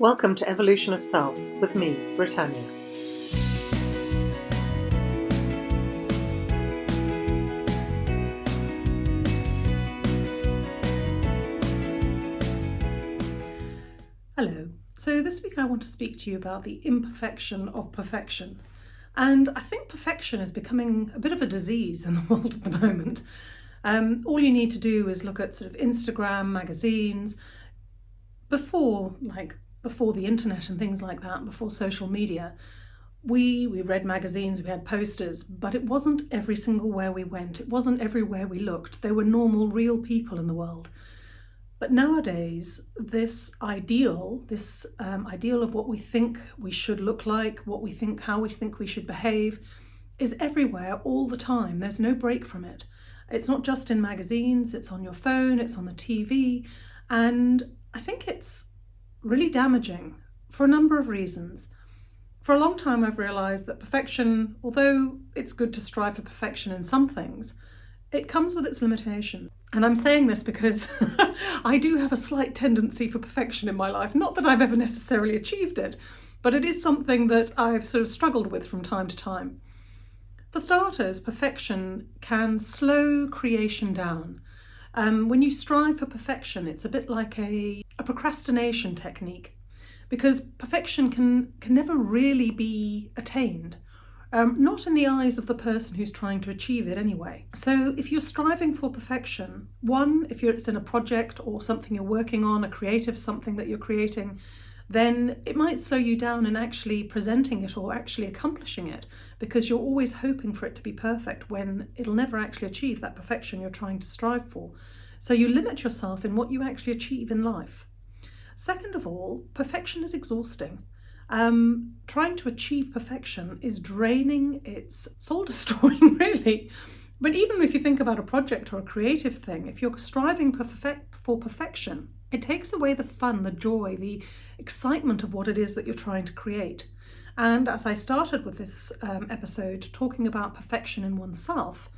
Welcome to Evolution of Self with me, Britannia. Hello. So this week I want to speak to you about the imperfection of perfection. And I think perfection is becoming a bit of a disease in the world at the moment. Um, all you need to do is look at sort of Instagram, magazines, before like before the internet and things like that, before social media, we we read magazines, we had posters, but it wasn't every single where we went. It wasn't everywhere we looked. There were normal, real people in the world. But nowadays, this ideal, this um, ideal of what we think we should look like, what we think, how we think we should behave, is everywhere all the time. There's no break from it. It's not just in magazines, it's on your phone, it's on the TV, and I think it's really damaging for a number of reasons. For a long time, I've realised that perfection, although it's good to strive for perfection in some things, it comes with its limitation. And I'm saying this because I do have a slight tendency for perfection in my life. Not that I've ever necessarily achieved it, but it is something that I've sort of struggled with from time to time. For starters, perfection can slow creation down um, when you strive for perfection, it's a bit like a, a procrastination technique because perfection can, can never really be attained. Um, not in the eyes of the person who's trying to achieve it anyway. So if you're striving for perfection, one, if it's in a project or something you're working on, a creative something that you're creating, then it might slow you down in actually presenting it or actually accomplishing it because you're always hoping for it to be perfect when it'll never actually achieve that perfection you're trying to strive for. So you limit yourself in what you actually achieve in life. Second of all, perfection is exhausting. Um, trying to achieve perfection is draining, it's soul destroying, really. But even if you think about a project or a creative thing, if you're striving for perfection, it takes away the fun, the joy, the excitement of what it is that you're trying to create. And as I started with this um, episode talking about perfection in oneself,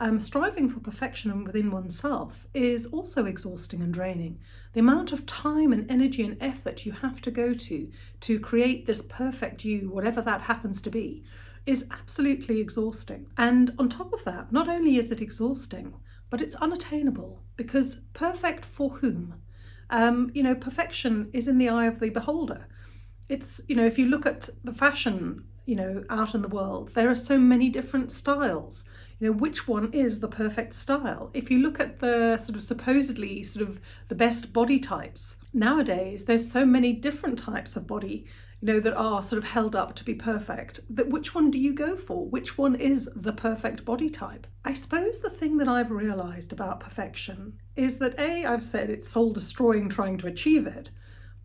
um, striving for perfection within oneself is also exhausting and draining. The amount of time and energy and effort you have to go to to create this perfect you, whatever that happens to be, is absolutely exhausting. And on top of that, not only is it exhausting, but it's unattainable because perfect for whom? Um, you know, perfection is in the eye of the beholder. It's, you know, if you look at the fashion, you know, out in the world, there are so many different styles. You know, which one is the perfect style? If you look at the sort of supposedly sort of the best body types, nowadays there's so many different types of body you know, that are sort of held up to be perfect, that which one do you go for? Which one is the perfect body type? I suppose the thing that I've realised about perfection is that A, I've said it's soul destroying trying to achieve it,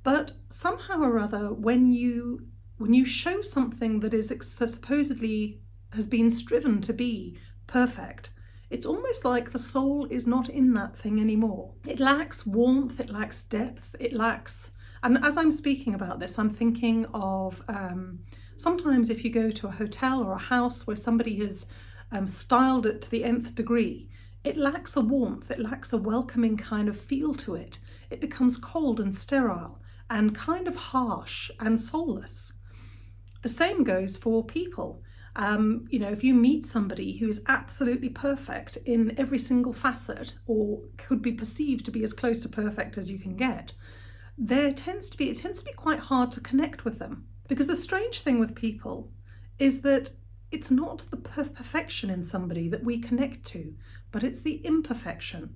but somehow or other when you when you show something that is supposedly has been striven to be perfect, it's almost like the soul is not in that thing anymore. It lacks warmth, it lacks depth, it lacks and as I'm speaking about this, I'm thinking of um, sometimes if you go to a hotel or a house where somebody has um, styled it to the nth degree, it lacks a warmth, it lacks a welcoming kind of feel to it. It becomes cold and sterile and kind of harsh and soulless. The same goes for people. Um, you know, if you meet somebody who is absolutely perfect in every single facet or could be perceived to be as close to perfect as you can get, there tends to be, it tends to be quite hard to connect with them. Because the strange thing with people is that it's not the perfection in somebody that we connect to, but it's the imperfection.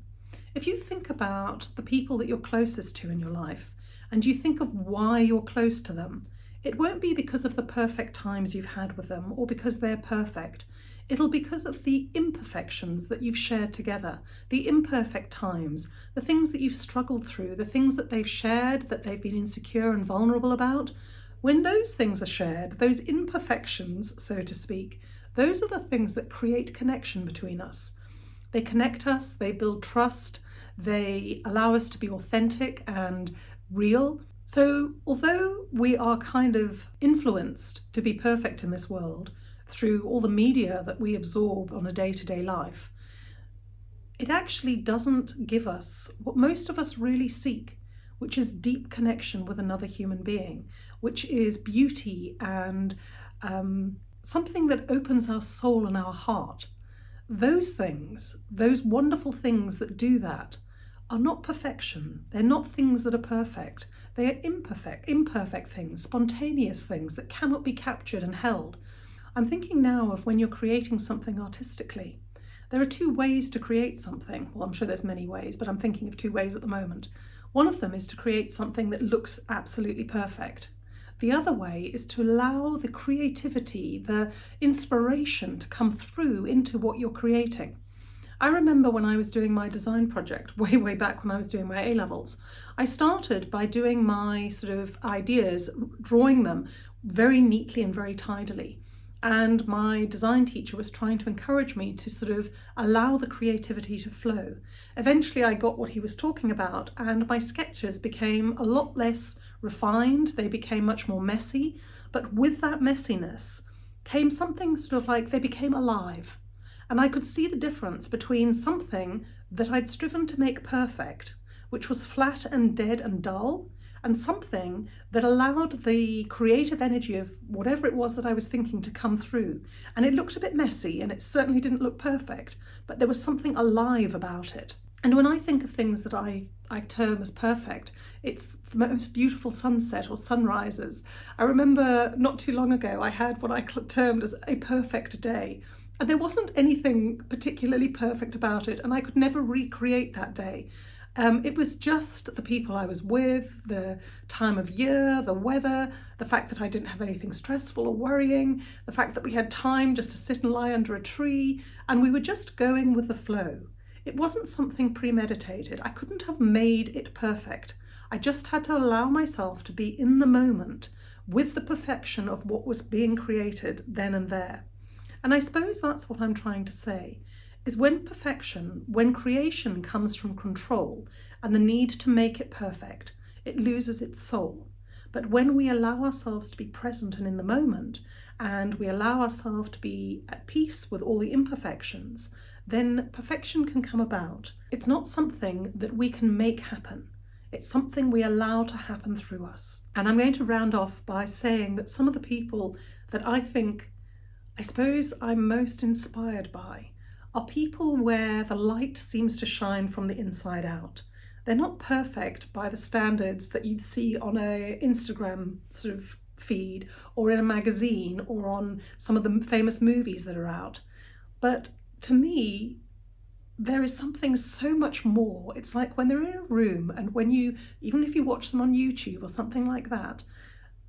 If you think about the people that you're closest to in your life and you think of why you're close to them, it won't be because of the perfect times you've had with them or because they're perfect. It'll be because of the imperfections that you've shared together, the imperfect times, the things that you've struggled through, the things that they've shared that they've been insecure and vulnerable about. When those things are shared, those imperfections, so to speak, those are the things that create connection between us. They connect us, they build trust, they allow us to be authentic and real. So although we are kind of influenced to be perfect in this world, through all the media that we absorb on a day-to-day -day life, it actually doesn't give us what most of us really seek, which is deep connection with another human being, which is beauty and um, something that opens our soul and our heart. Those things, those wonderful things that do that, are not perfection. They're not things that are perfect. They are imperfect, imperfect things, spontaneous things that cannot be captured and held. I'm thinking now of when you're creating something artistically. There are two ways to create something. Well, I'm sure there's many ways, but I'm thinking of two ways at the moment. One of them is to create something that looks absolutely perfect. The other way is to allow the creativity, the inspiration to come through into what you're creating. I remember when I was doing my design project, way, way back when I was doing my A levels, I started by doing my sort of ideas, drawing them very neatly and very tidily and my design teacher was trying to encourage me to sort of allow the creativity to flow. Eventually I got what he was talking about and my sketches became a lot less refined, they became much more messy, but with that messiness came something sort of like they became alive. And I could see the difference between something that I'd striven to make perfect, which was flat and dead and dull, and something that allowed the creative energy of whatever it was that I was thinking to come through. And it looked a bit messy and it certainly didn't look perfect, but there was something alive about it. And when I think of things that I, I term as perfect, it's the most beautiful sunset or sunrises. I remember not too long ago I had what I termed as a perfect day. And there wasn't anything particularly perfect about it, and I could never recreate that day. Um, it was just the people I was with, the time of year, the weather, the fact that I didn't have anything stressful or worrying, the fact that we had time just to sit and lie under a tree, and we were just going with the flow. It wasn't something premeditated. I couldn't have made it perfect. I just had to allow myself to be in the moment with the perfection of what was being created then and there. And I suppose that's what I'm trying to say is when perfection, when creation comes from control and the need to make it perfect, it loses its soul. But when we allow ourselves to be present and in the moment, and we allow ourselves to be at peace with all the imperfections, then perfection can come about. It's not something that we can make happen. It's something we allow to happen through us. And I'm going to round off by saying that some of the people that I think, I suppose I'm most inspired by are people where the light seems to shine from the inside out. They're not perfect by the standards that you'd see on a Instagram sort of feed or in a magazine or on some of the famous movies that are out. But to me, there is something so much more. It's like when they're in a room and when you, even if you watch them on YouTube or something like that,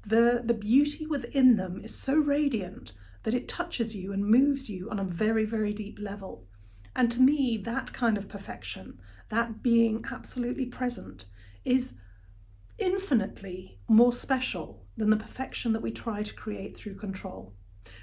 the, the beauty within them is so radiant that it touches you and moves you on a very, very deep level. And to me, that kind of perfection, that being absolutely present, is infinitely more special than the perfection that we try to create through control.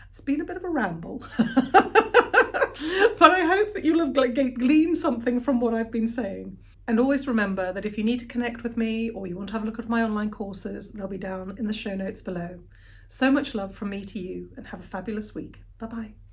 It's been a bit of a ramble, but I hope that you'll have gleaned something from what I've been saying. And always remember that if you need to connect with me or you want to have a look at my online courses, they'll be down in the show notes below. So much love from me to you and have a fabulous week. Bye bye.